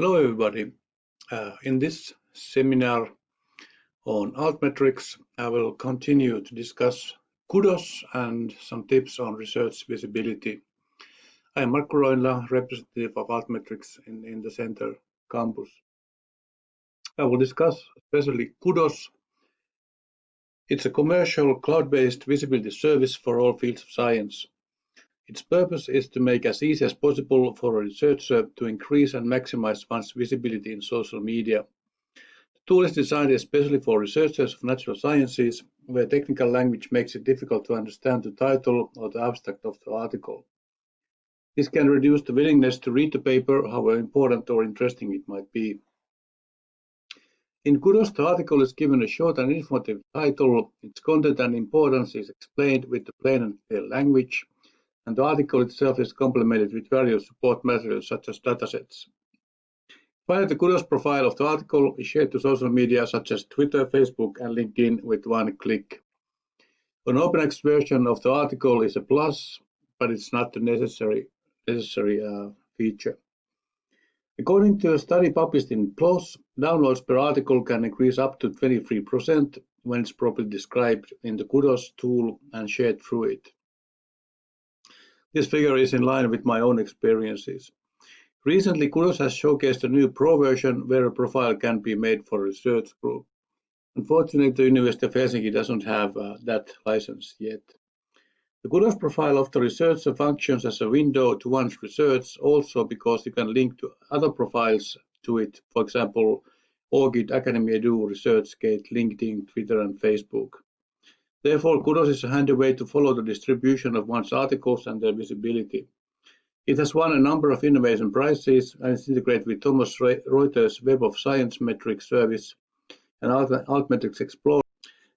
Hello everybody. Uh, in this seminar on altmetrics, I will continue to discuss kudos and some tips on research visibility. I am Marco Roinila, representative of altmetrics in, in the center campus. I will discuss especially kudos. It's a commercial cloud-based visibility service for all fields of science. Its purpose is to make as easy as possible for a researcher to increase and maximize one's visibility in social media. The tool is designed especially for researchers of natural sciences, where technical language makes it difficult to understand the title or the abstract of the article. This can reduce the willingness to read the paper, however important or interesting it might be. In Kudos, the article is given a short and informative title. Its content and importance is explained with the plain and clear language and the article itself is complemented with various support materials such as datasets. Finally, the Kudos profile of the article is shared to social media such as Twitter, Facebook, and LinkedIn with one click. An open access version of the article is a plus, but it's not a necessary, necessary uh, feature. According to a study published in PLOS, downloads per article can increase up to 23% when it's properly described in the Kudos tool and shared through it. This figure is in line with my own experiences. Recently, Kudos has showcased a new Pro version where a profile can be made for a research group. Unfortunately, the University of Helsinki doesn't have uh, that license yet. The Kudos profile of the researcher functions as a window to one's research also because you can link to other profiles to it, for example, ORCID, Academia Edu, ResearchGate, LinkedIn, Twitter, and Facebook. Therefore, Kudos is a handy way to follow the distribution of one's articles and their visibility. It has won a number of innovation prizes and is integrated with Thomson Reuters Web of Science Metrics service and Altmetrics Explorer.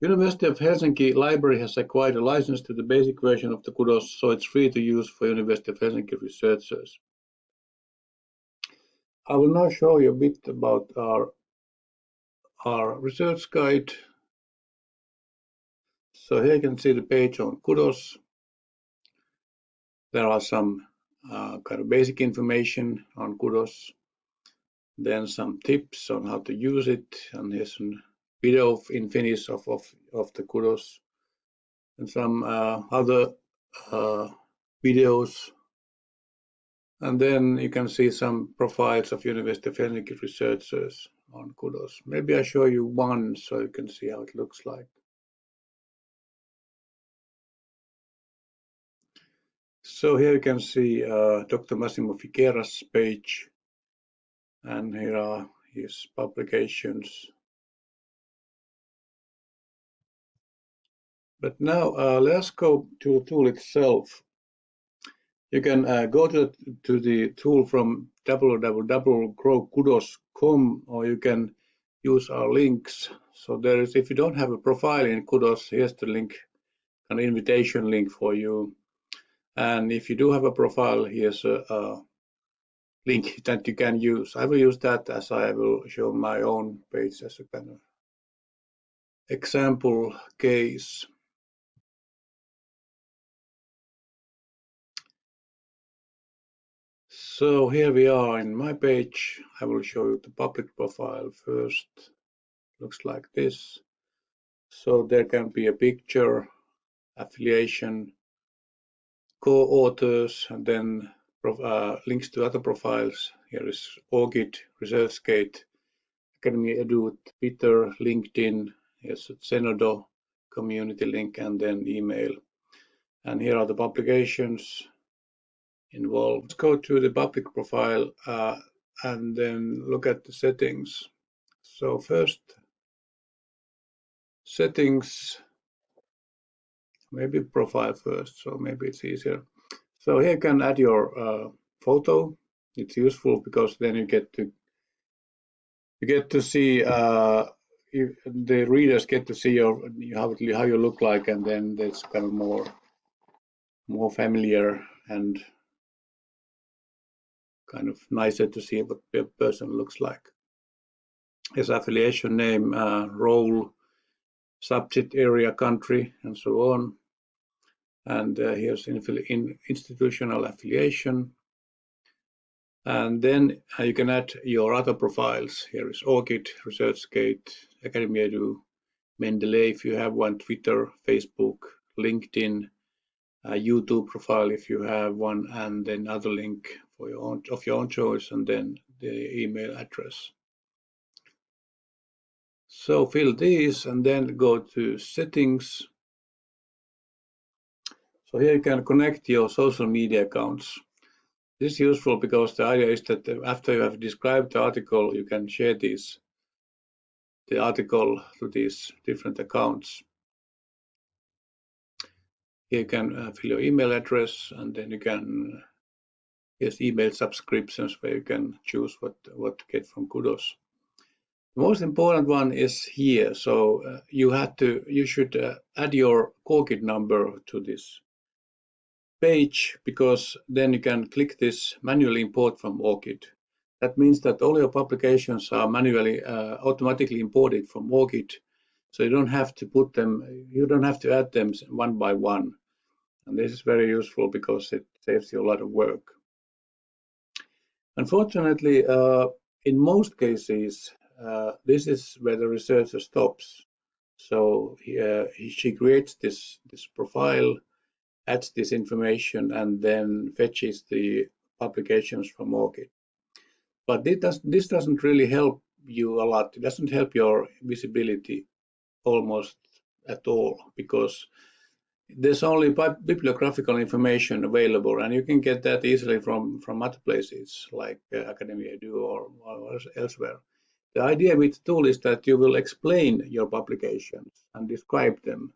University of Helsinki Library has acquired a license to the basic version of the Kudos, so it's free to use for University of Helsinki researchers. I will now show you a bit about our, our research guide so here you can see the page on Kudos. There are some uh, kind of basic information on Kudos, then some tips on how to use it, and here's a video in Finnish of, of, of the Kudos, and some uh, other uh, videos. And then you can see some profiles of University of Helsinki researchers on Kudos. Maybe I show you one so you can see how it looks like. So here you can see uh, Dr. Massimo Figueira's page, and here are his publications. But now uh, let's go to the tool itself. You can uh, go to, to the tool from www.growkudos.com or you can use our links. So there is, if you don't have a profile in Kudos, here's the link, an invitation link for you. And if you do have a profile, here's a, a link that you can use. I will use that as I will show my own page as a kind of example case. So here we are in my page. I will show you the public profile first. Looks like this. So there can be a picture, affiliation, co-authors and then uh, links to other profiles. Here is ORCID, ResearchGate, Academia Edu, Twitter, LinkedIn, here's Zenodo community link and then email. And here are the publications involved. Let's go to the public profile uh, and then look at the settings. So first, settings maybe profile first, so maybe it's easier. So here you can add your uh, photo. It's useful because then you get to you get to see uh, you, the readers get to see your how how you look like, and then it's kind of more more familiar and kind of nicer to see what a person looks like. His affiliation name, uh, role, subject area, country, and so on and uh, here's in institutional affiliation And then uh, you can add your other profiles. Here is ORCID, ResearchGate, Academia Edu, Mendeley if you have one, Twitter, Facebook, LinkedIn, YouTube profile if you have one, and then other link for your own of your own choice, and then the email address. So fill these and then go to settings. So here you can connect your social media accounts. This is useful because the idea is that after you have described the article, you can share this the article to these different accounts. Here you can uh, fill your email address and then you can yes email subscriptions where you can choose what what to get from Kudos. The most important one is here. So uh, you have to you should uh, add your ORCID number to this page because then you can click this manually import from ORCID. That means that all your publications are manually uh, automatically imported from ORCID. So you don't have to put them, you don't have to add them one by one. And this is very useful because it saves you a lot of work. Unfortunately, uh, in most cases, uh, this is where the researcher stops. So he, uh, he, she creates this, this profile, adds this information, and then fetches the publications from ORCID. But this, does, this doesn't really help you a lot. It doesn't help your visibility almost at all because there's only bibliographical information available and you can get that easily from from other places like uh, Academia or, or, elsewhere. The idea with the tool is that you will explain your publications and describe them.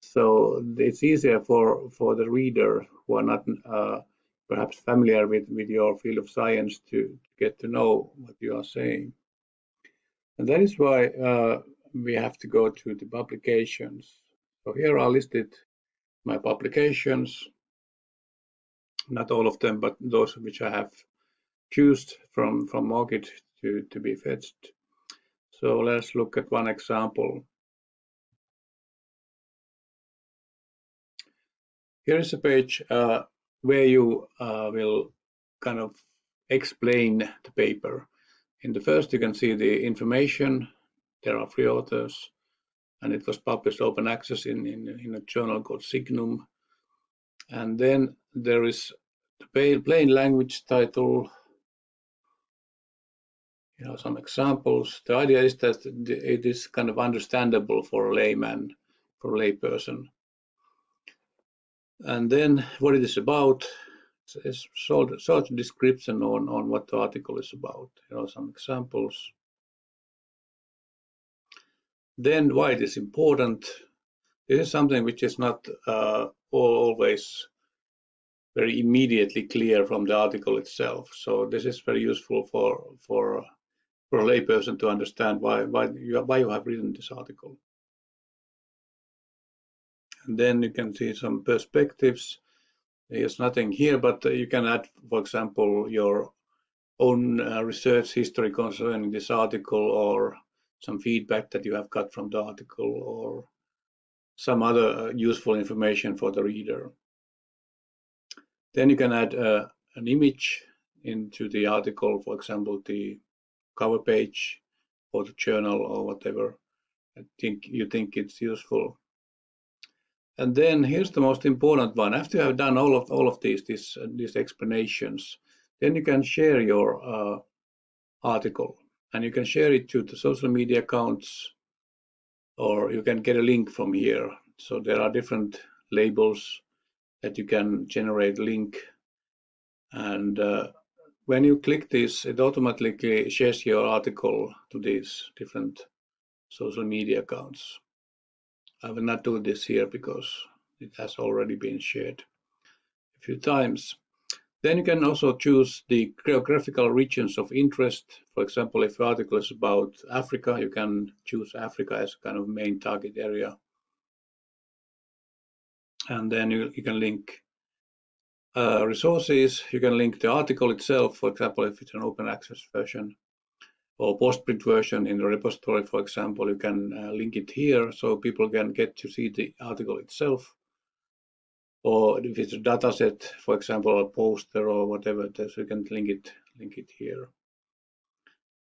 So it's easier for, for the reader who are not uh, perhaps familiar with, with your field of science to get to know what you are saying. And that is why uh, we have to go to the publications. So here are listed my publications, not all of them, but those which I have chosen from, from market to, to be fetched. So let's look at one example. Here is a page uh, where you uh, will kind of explain the paper. In the first, you can see the information. There are three authors, and it was published open access in, in, in a journal called Signum. And then there is the plain language title, you know, some examples. The idea is that it is kind of understandable for a layman, for a layperson and then what it is about is short, short description on, on what the article is about. Here are some examples. Then why it is important. This is something which is not uh, always very immediately clear from the article itself. So this is very useful for for for a layperson to understand why why you why you have written this article. And then you can see some perspectives. There's nothing here, but you can add, for example, your own uh, research history concerning this article or some feedback that you have got from the article or some other uh, useful information for the reader. Then you can add uh, an image into the article, for example, the cover page or the journal or whatever I think you think it's useful. And then here's the most important one. After you have done all of all of these these, these explanations, then you can share your uh, article and you can share it to the social media accounts or you can get a link from here. So there are different labels that you can generate link and uh, when you click this it automatically shares your article to these different social media accounts. I will not do this here because it has already been shared a few times. Then you can also choose the geographical regions of interest. For example, if the article is about Africa, you can choose Africa as kind of main target area. And then you, you can link uh, resources. You can link the article itself, for example, if it's an open access version or postprint version in the repository, for example, you can uh, link it here so people can get to see the article itself. Or if it's a dataset, for example, a poster or whatever, so you can link it link it here.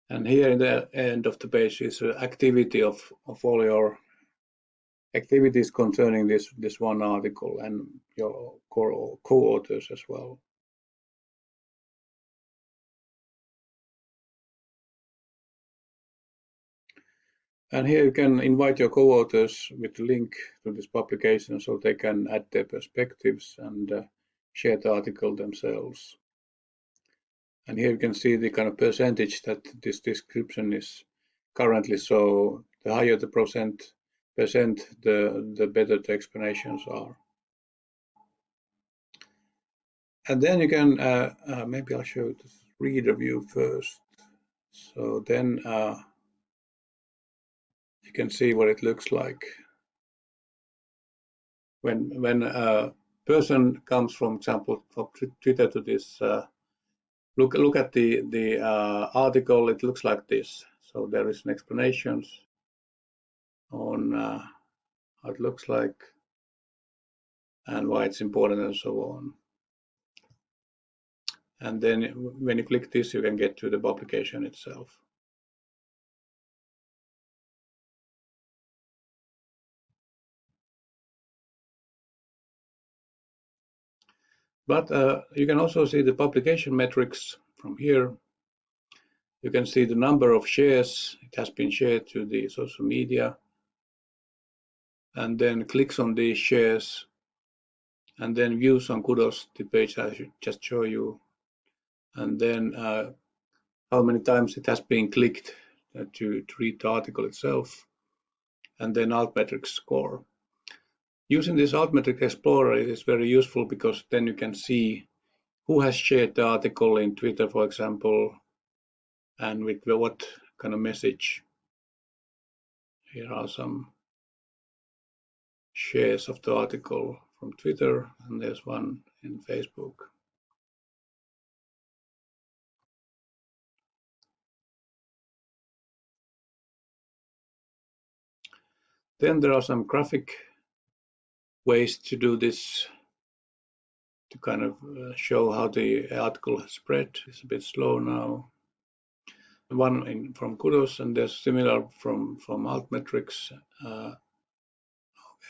And here in the end of the page is activity of, of all your activities concerning this, this one article and your co-authors as well. And here you can invite your co-authors with the link to this publication so they can add their perspectives and uh, share the article themselves. And here you can see the kind of percentage that this description is currently. So the higher the percent, percent the, the better the explanations are. And then you can, uh, uh, maybe I'll show the reader view first. So then uh, you can see what it looks like. When, when a person comes, from, example, from Twitter to this, uh, look, look at the, the uh, article, it looks like this. So there is an explanation on uh, how it looks like and why it's important and so on. And then when you click this, you can get to the publication itself. But uh, you can also see the publication metrics from here. You can see the number of shares. It has been shared to the social media. And then clicks on these shares. And then views on Kudos, the page I should just show you, and then uh, how many times it has been clicked uh, to, to read the article itself, and then Altmetrics score. Using this Altmetric Explorer is very useful because then you can see who has shared the article in Twitter, for example, and with what kind of message. Here are some shares of the article from Twitter, and there's one in Facebook. Then there are some graphic ways to do this to kind of uh, show how the article has spread. It's a bit slow now. One in, from Kudos and there's similar from from Altmetrics. Uh,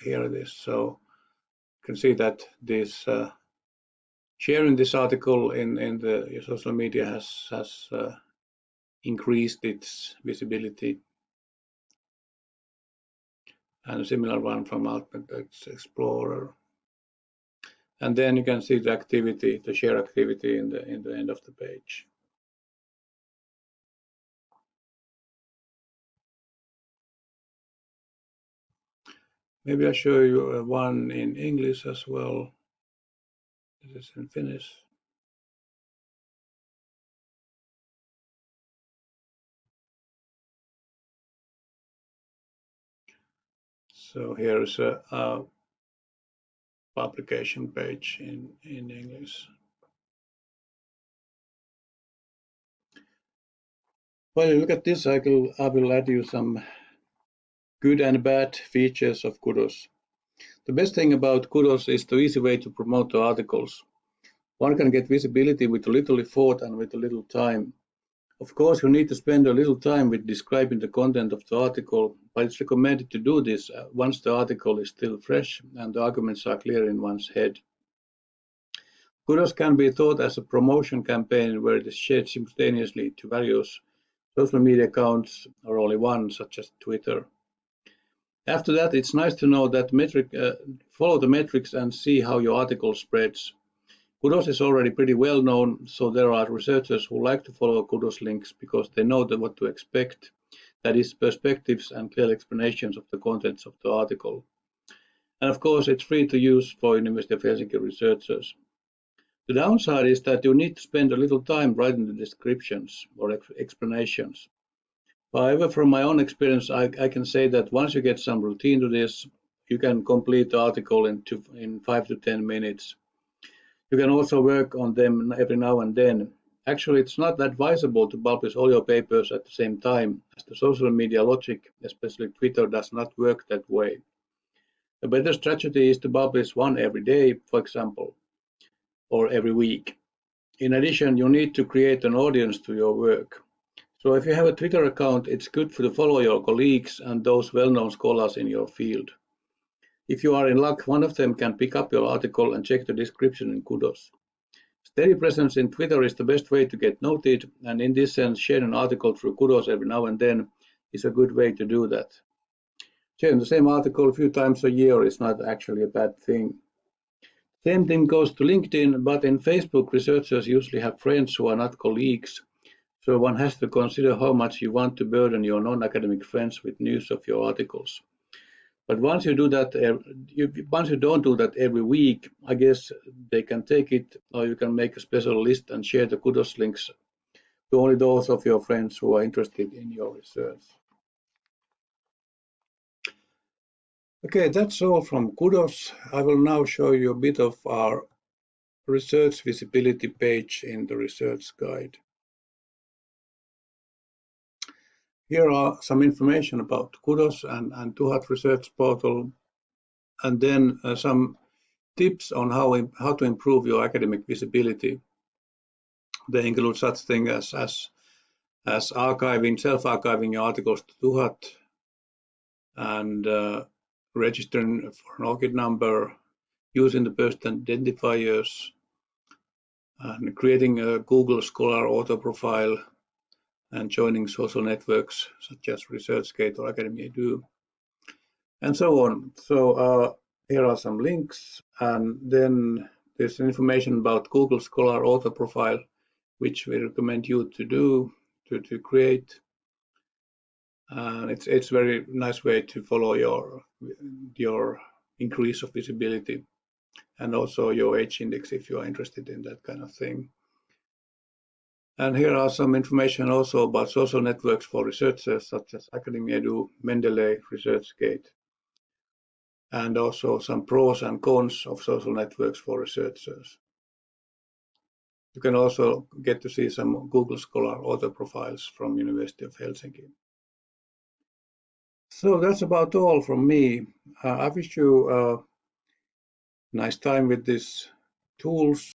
here it is. So you can see that this uh, sharing this article in in the social media has has uh, increased its visibility and a similar one from Altmetrics Explorer. And then you can see the activity, the share activity in the in the end of the page. Maybe I'll show you uh, one in English as well. This is in Finnish. So here is a, a publication page in, in English. While you look at this, I will, I will add you some good and bad features of Kudos. The best thing about Kudos is the easy way to promote the articles. One can get visibility with a little effort and with a little time. Of course, you need to spend a little time with describing the content of the article, but it's recommended to do this uh, once the article is still fresh and the arguments are clear in one's head. Kudos can be thought as a promotion campaign where it is shared simultaneously to various social media accounts or only one, such as Twitter. After that, it's nice to know that metric, uh, follow the metrics and see how your article spreads. Kudos is already pretty well known, so there are researchers who like to follow Kudos links because they know what to expect, that is, perspectives and clear explanations of the contents of the article. And of course, it's free to use for University of Helsinki researchers. The downside is that you need to spend a little time writing the descriptions or ex explanations. However, from my own experience, I, I, can say that once you get some routine to this, you can complete the article in, two, in five to 10 minutes. You can also work on them every now and then. Actually, it's not advisable to publish all your papers at the same time, as the social media logic, especially Twitter, does not work that way. A better strategy is to publish one every day, for example, or every week. in addition, you need to create an audience to your work. So if you have a Twitter account, it's good to follow your colleagues and those well-known scholars in your field. If you are in luck, one of them can pick up your article and check the description in Kudos. Steady presence in Twitter is the best way to get noted, and in this sense, sharing an article through Kudos every now and then is a good way to do that. Sharing the same article a few times a year is not actually a bad thing. Same thing goes to LinkedIn, but in Facebook, researchers usually have friends who are not colleagues, so one has to consider how much you want to burden your non-academic friends with news of your articles. But once you do that, uh, once you don't do that every week, I guess they can take it, or you can make a special list and share the kudos links to only those of your friends who are interested in your research. Okay, that's all from Kudos. I will now show you a bit of our research visibility page in the research guide. Here are some information about Kudos and, and TUHAT Research Portal, and then uh, some tips on how, how to improve your academic visibility. They include such things as, as, as archiving, self-archiving your articles to TUHAT, and uh, registering for an ORCID number, using the person identifiers, and creating a Google Scholar author profile, and joining social networks such as ResearchGate or Academia Edu, and so on. So uh, here are some links, and then there's information about Google Scholar author profile, which we recommend you to do, to, to create. And it's it's very nice way to follow your your increase of visibility and also your H index if you are interested in that kind of thing. And here are some information also about social networks for researchers such as Academia Edu, Mendeley, ResearchGate, and also some pros and cons of social networks for researchers. You can also get to see some Google Scholar author profiles from University of Helsinki. So that's about all from me. Uh, I wish you a nice time with these tools